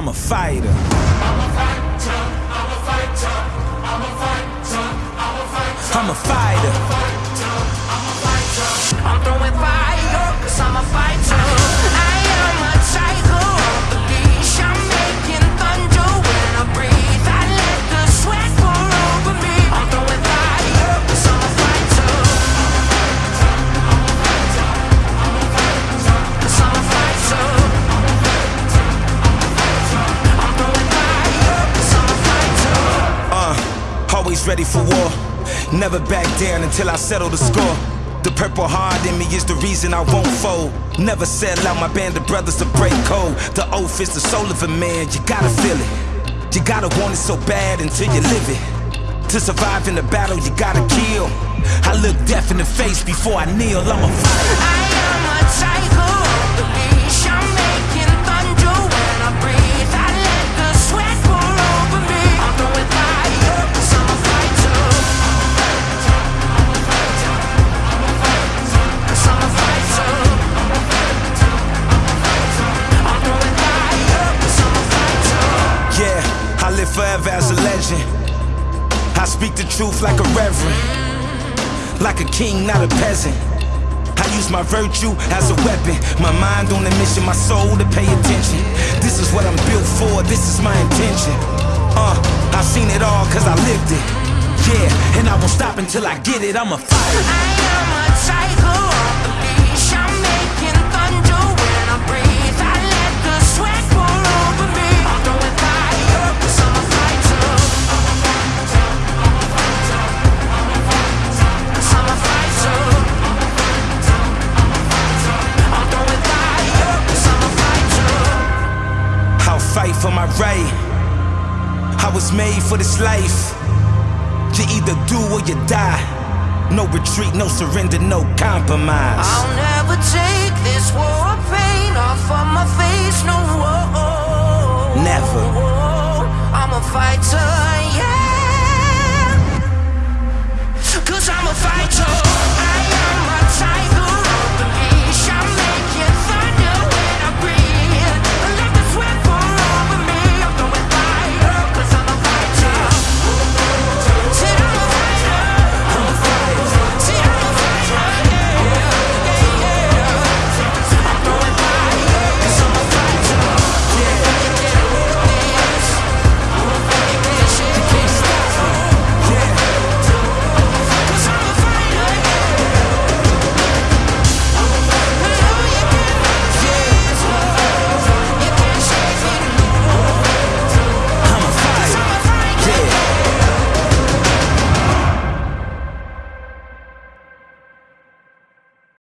I'm a fighter. I'm a fighter, I'm a fighter, I'm a fighter, I'm a fighter. I'm a fighter. I'm throwing fire, cause I'm a ready for war. Never back down until I settle the score. The purple heart in me is the reason I won't fold. Never sell out my band of brothers to break code. The oath is the soul of a man, you gotta feel it. You gotta want it so bad until you live it. To survive in the battle, you gotta kill. I look death in the face before I kneel. I'm a fighter. I am a tiger live forever as a legend. I speak the truth like a reverend, like a king, not a peasant. I use my virtue as a weapon, my mind on a mission, my soul to pay attention. This is what I'm built for, this is my intention. Uh, I've seen it all cause I lived it. Yeah, and I won't stop until I get it, I'm a fighter. I am a tiger for my right. I was made for this life. You either do or you die. No retreat, no surrender, no compromise. I'll never take this war of pain off of my face, no. Never. I'm a fighter.